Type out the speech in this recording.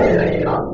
れないな。